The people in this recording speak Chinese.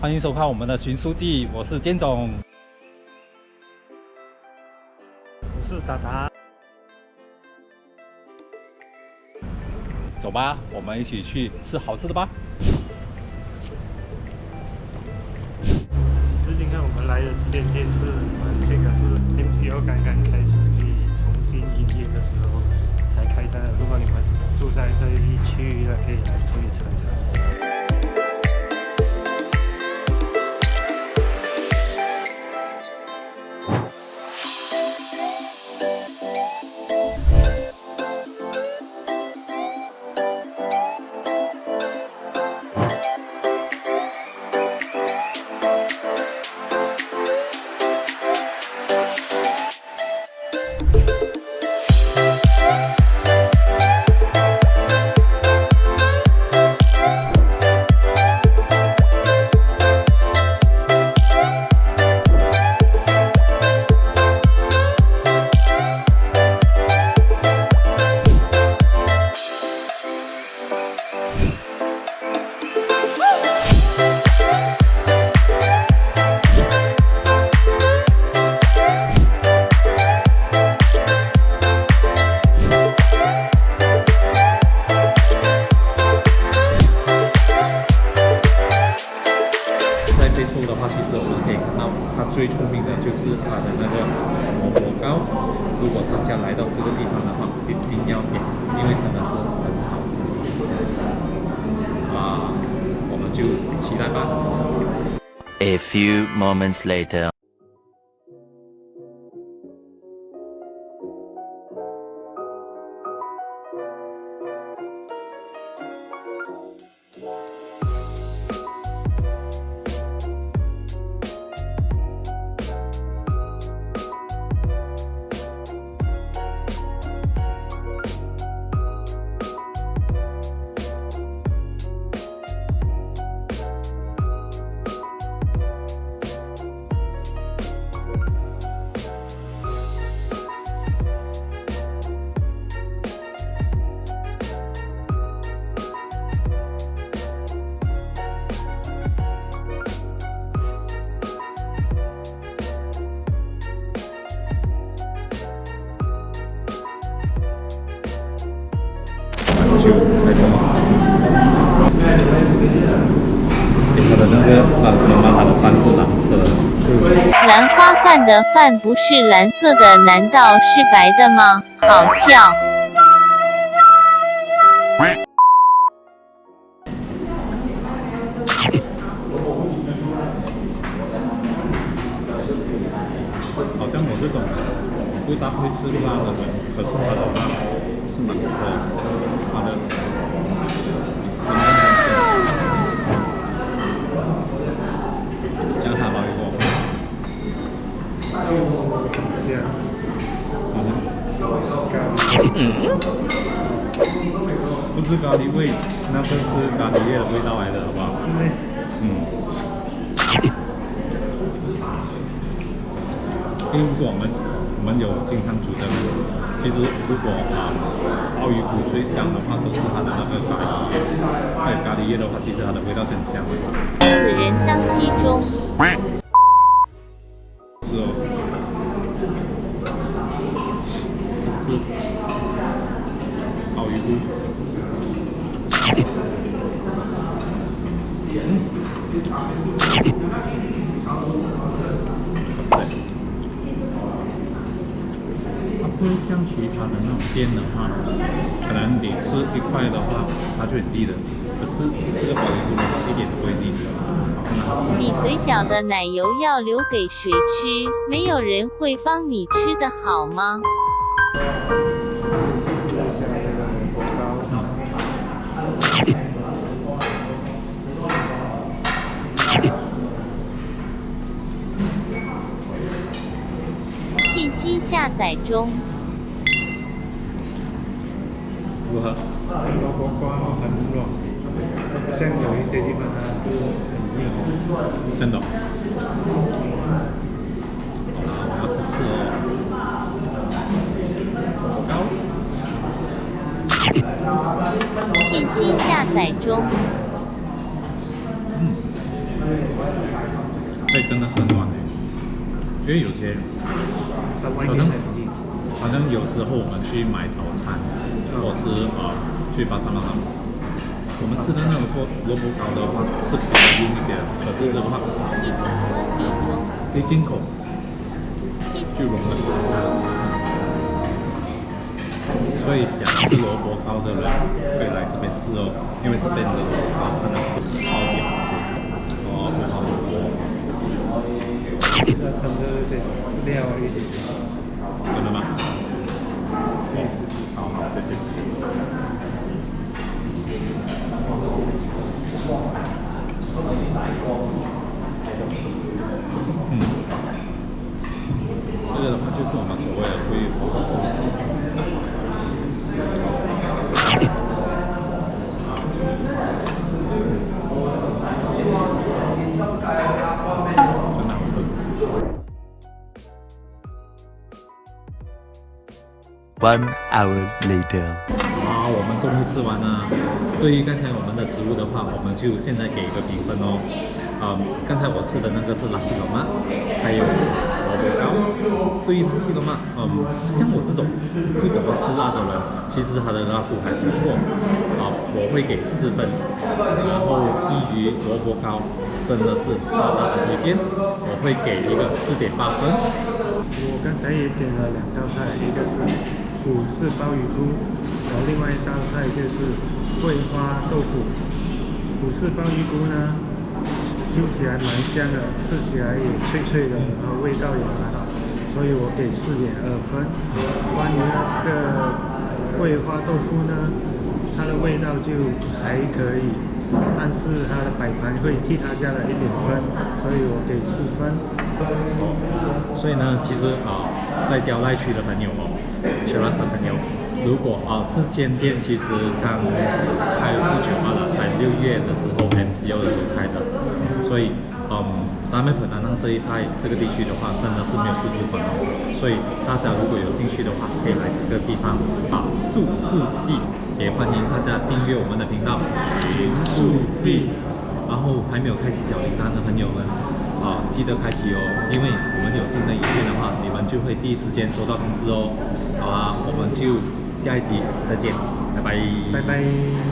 欢迎收看我们的寻书记，我是坚总，我是达达。走吧，我们一起去吃好吃的吧。最近看我们来的这间店是蛮新的，是 MCO 刚刚开始可以重新营业的时候才开张的。如果你们是住在这一区域的，可以来吃一尝尝。就期待吧。A few moments later. 就那个，它的那个那什么它的饭是蓝色的。兰花饭的饭不是蓝色的，难道是白的吗？好笑。好像我这种不大会吃辣的人，可是它的辣是蛮不错的，它的讲它吧，一个。嗯，不是咖喱味，那个是咖喱叶的味道来的，好不好？嗯。因为我们我们有经常煮的，其实如果啊鲍鱼骨最香的话，都是它的那个咖喱叶。还有咖喱叶的话，其实它的味道真香。此人当机中。是哦。是鲍鱼骨。不会像其他的那种店的话，可能你吃一块的话，它就很腻的。可是这个鲍鱼骨呢，一点都不会腻。你嘴角的奶油要留给谁吃？没有人会帮你吃的好吗？信息下载中。如何？很多锅瓜很软，像有一些地方它是很硬。真的。好我要试试哦。信息下载中。嗯。会真的很软的，因为有些它外好像面很硬。好像有时候我们去买早餐，或是呃去巴沙马上，我们吃的那个萝萝卜糕的话是比较硬一些的，可是的话系统关闭中，可以进口系就融了。统启动中。所以想吃萝卜糕的人可以来这边吃哦，因为这边的萝卜糕真的是超级好吃，哦，不好萝卜，它穿的这些料一点，真的吗？可以试试。好好，谢谢。嗯，这个的话就是我们所谓的桂花。One hour later. 好，我们终于吃完了。对于刚才我们的食物的话，我们就现在给一个评分哦。嗯，刚才我吃的那个是拉西罗曼，还有萝卜糕。对于拉西罗曼，嗯，像我这种不怎么吃辣的人，其实它的辣度还不错。啊，我会给四分。然后基于萝卜糕，真的是大大的推荐，我会给一个四点八分。我刚才也点了两道菜，一个是虎式鲍鱼菇，然后另外一道菜就是桂花豆腐。虎式鲍鱼菇呢，吃起来蛮香的，吃起来也脆脆的，然后味道也蛮好，所以我给四点二分。关于那个桂花豆腐呢，它的味道就还可以，但是它的摆盘会替它加了一点分，所以我给四分。所以呢，其实啊、在郊外区的朋友哦 c h i r a s 朋友，如果啊、这间店其实刚开不久罢了，才六月的时候 MCO 的时候开的，所以嗯，南美普南浪这一带这个地区的话，真的是没有素质粉哦，所以大家如果有兴趣的话，可以来这个地方啊，素四季，也欢迎大家订阅我们的频道寻素记。然后还没有开启小铃铛的朋友们，啊，记得开启哦，因为我们有新的影片的话，你们就会第一时间收到通知哦。好啊，我们就下一集再见，拜拜，拜拜。